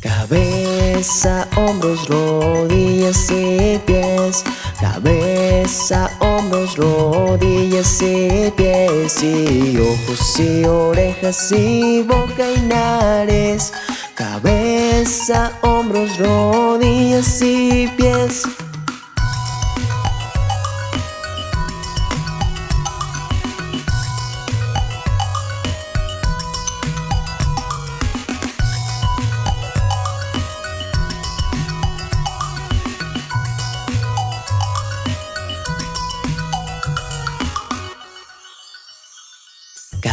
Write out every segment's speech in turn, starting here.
Cabeza, hombros, rodillas y pies. Cabeza, hombros, rodillas y pies. Y ojos y orejas y boca y nariz. Cabeza, hombros, rodillas y pies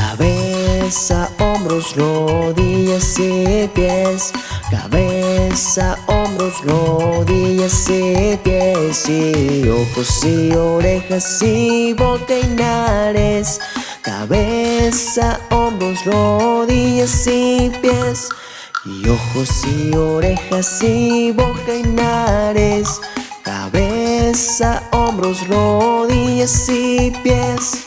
Cabeza, hombros, rodillas y pies. Cabeza, hombros, rodillas y pies. Y ojos y orejas y boca y nariz Cabeza, hombros, rodillas y pies. Y ojos y orejas y boca y nariz Cabeza, hombros, rodillas y pies